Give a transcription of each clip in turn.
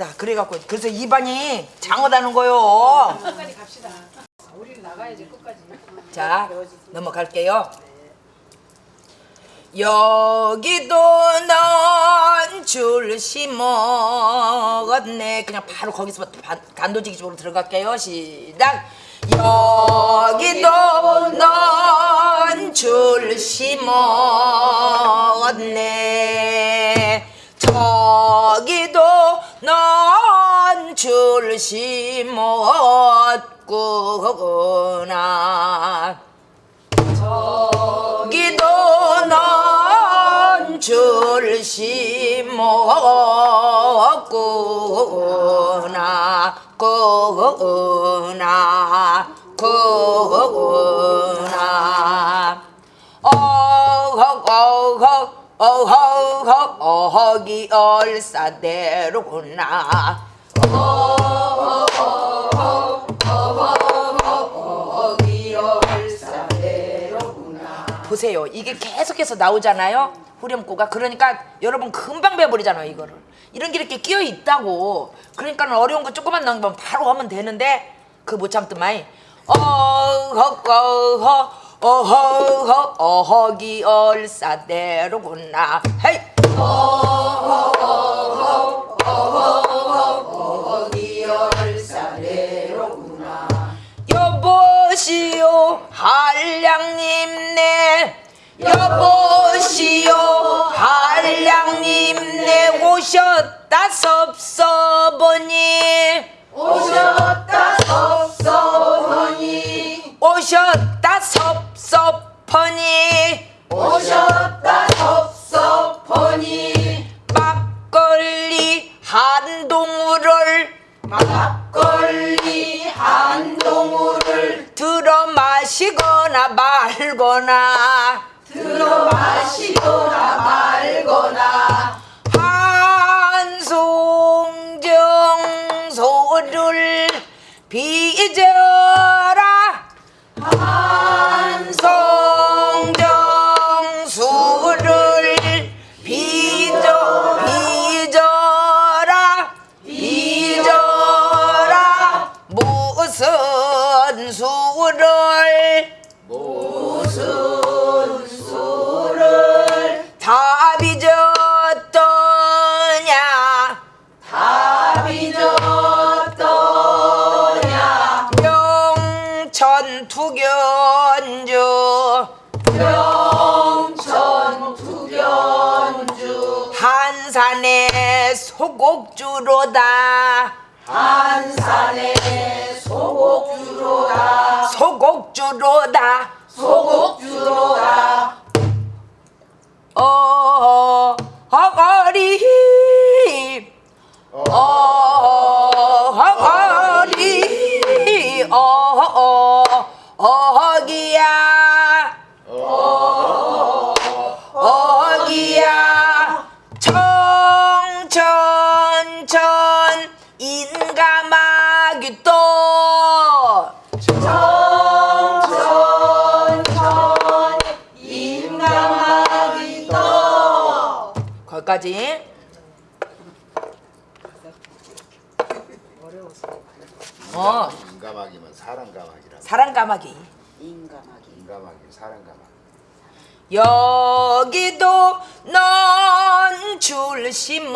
자, 그래갖고 그래서 입안이 장어다는 거요. 끝까지 갑시다. 우리는 나가야지 끝까지. 자, 넘어갈게요. 여기도 넌줄 심었네. 그냥 바로 거기서 단도직입적으로 들어갈게요. 시작. 여기도 넌줄 심었네. 넌줄 심었구나. 저기도 넌줄 심었구나 구나 구나 어허 어허 어허기 얼싸대로구나 보세요. 이게 계속해서 나오잖아요. 후렴구가. 그러니까 여러분 금방 배워버리잖아요. 이거를. 이런 게 이렇게 끼어 있다고. 그러니까 어려운 거 조금만 넘기면 바로 하면 되는데 그 못 참더만. 어허 어허 어허 어허기 얼싸대로구나. 헤이. 여보시오. 한량님네 오셨다 섭섭하니. 오셨다 섭섭하니. 오셨다 섭섭하니. 오셨다 섭섭하니. 막걸리 한 동우를 막걸리 한 동우를 들어 마시거나 말거나 들어 마시거나 말거나 한송정 소를 빚어 소곡주로다. 소곡주로다. 어 허거리. 어 허거리. 어어 어기야. 어기야. 청천천 인가마귀 또 거기까지. 어. 인가마귀면 사랑가마귀라 사랑가마귀 인가마귀 사랑가마귀 여기도 넌 줄 심었네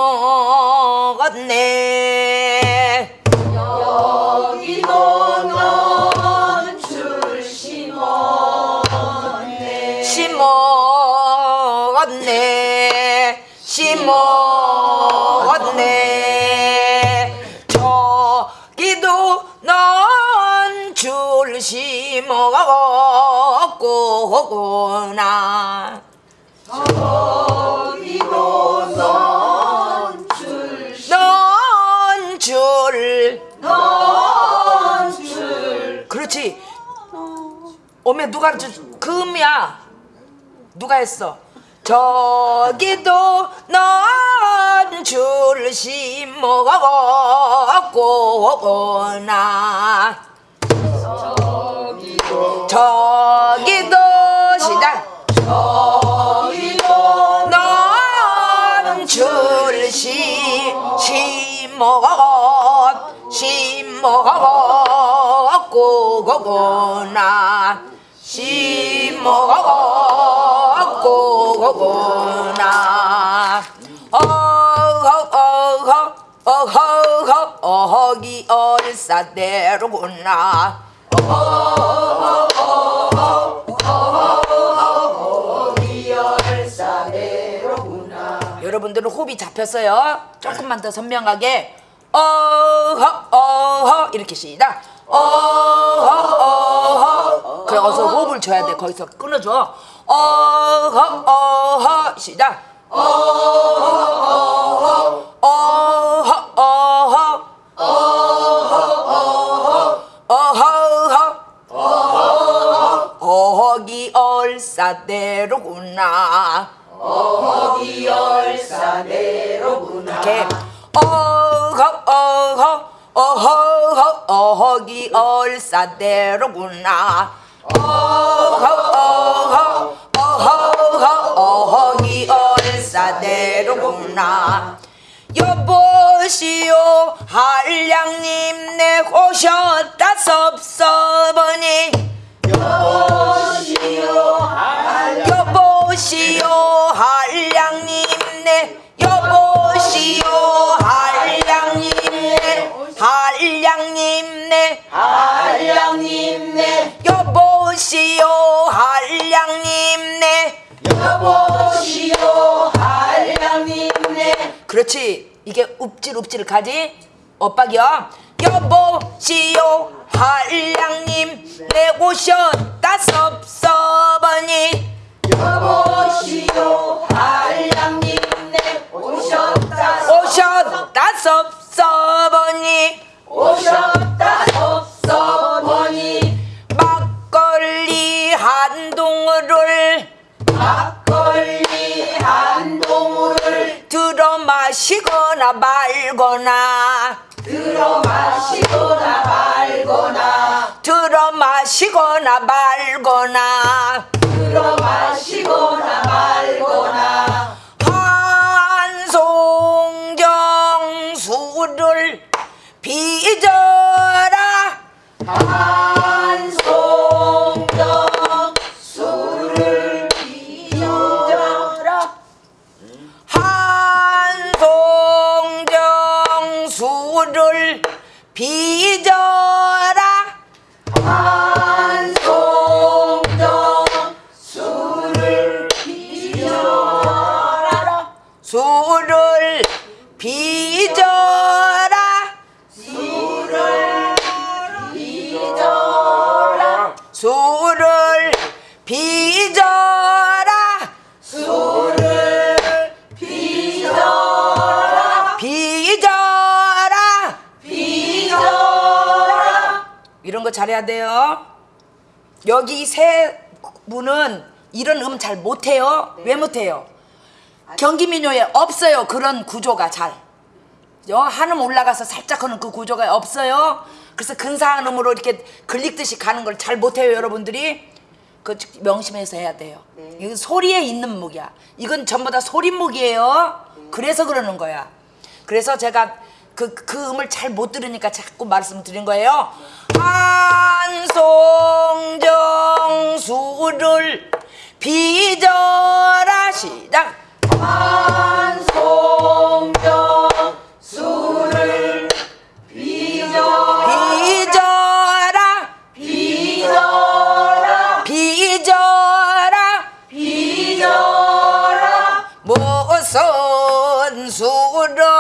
심었구나 여기도 넌줄 넌줄. 넌줄 그렇지. 어메 누가 저, 금이야? 누가 했어? 저기도 넌줄 심어가구나 저기도 시작 여기도 넌줄 심 심어 심어 심어 고고고나 심어 고고고나 어허어허 어허허 어허기 얼싸대로구나 여러분들은 호흡이 잡혔어요. 조금만 더 선명하게 어허 어허 이렇게 시작. 어허 어허 그래 어서 호흡을 줘야 돼. 거기서 끊어줘. 어허 어허 시작. 어허 어허 어허 어허기 얼싸대로구나. 이렇게 어허 어허 어허 어허기 얼싸대로구나. 어허 어허 어허 어허기 얼싸대로구나. 여보시오 한량님 내 오셨다 섭섭하니 그렇지. 이게 읍질읍질 가지? 엇박이야 여보시오 한량님. 내 오셨다 섭섭하니 여보시오 한량님네 오셨다 오셨다 섭섭하니 오셨다 섭섭하니 막걸리 한 동을 막걸리 한 들어 마시거나 말거나. 들어 마시거나 말거나. 들어 마시거나 말거나. 들어 마시거나 말거나. 한송정 술을 빚어라. 한 여기 세 분은 이런 음 잘 못해요. 왜 못해요? 경기민요에 없어요. 그런 구조가 잘. 여 한음 올라가서 살짝 하는 그 구조가 없어요. 그래서 근사한 음으로 이렇게 글릭듯이 가는 걸 잘 못해요, 여러분들이. 그 명심해서 해야 돼요. 이건 소리에 있는 무기야. 이건 전부 다 소리무기예요. 그래서 그러는 거야. 그래서 제가 그, 그 음을 잘 못 들으니까 자꾸 말씀드린 거예요. 한송정 수를 빚어라 시작. 한송정 술을 빚어라 빚어라 빚어라 빚어라 빚어라 무슨 수를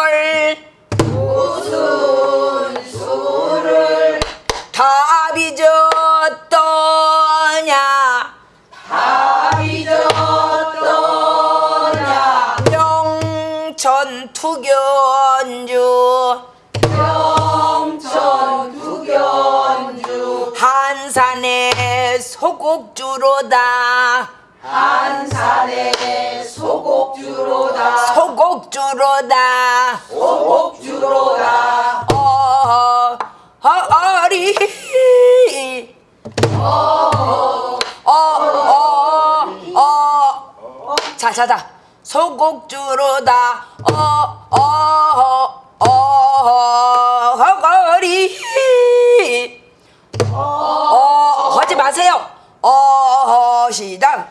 소곡주로다 한산의 소곡주로다 소곡주로다 소곡주로다 어, 어리 어, 어, 어. 자, 자, 자. 소곡주로다. 어, 어, 어, 어 시작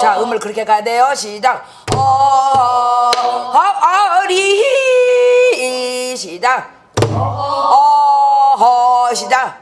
자 음을 그렇게 가야 돼요. 시작 어 어리 시작 어. 시작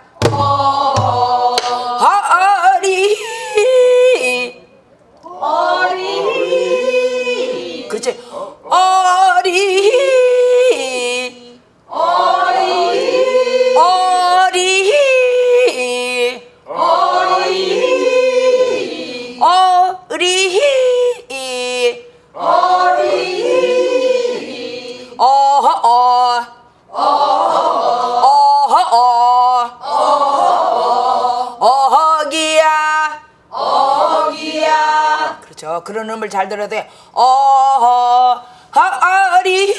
그렇죠 그런 음을 잘 들어야 돼 어허 어리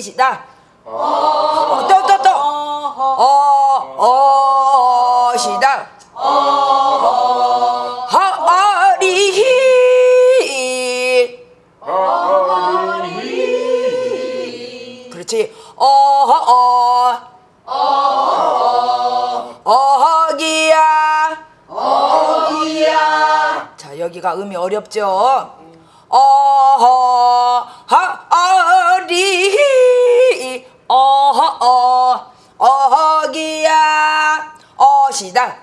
시다 또또 또 어, 어, 시다. 허리. 그렇지. 어, 어, 어허기야. 어기야 자, 여기가 음이 어렵죠? 어허, 허리, 어허, 어, 어허기야, 어시다.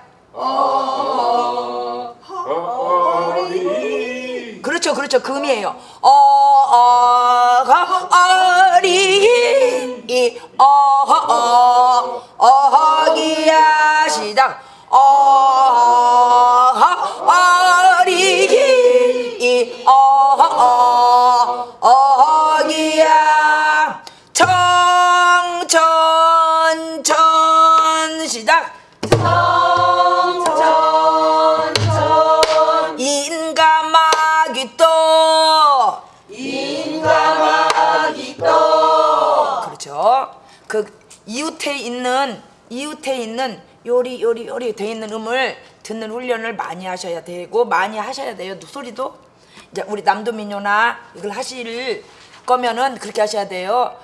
그렇죠, 그렇죠. 그 음이에요. 어, 어, 어허, 어, 어허기야, 시작. 어 이웃에 있는 이웃에 있는 요리 요리 요리 돼 있는 음을 듣는 훈련을 많이 하셔야 되고 많이 하셔야 돼요. 소리도 이제 우리 남도민요나 이걸 하실 거면은 그렇게 하셔야 돼요.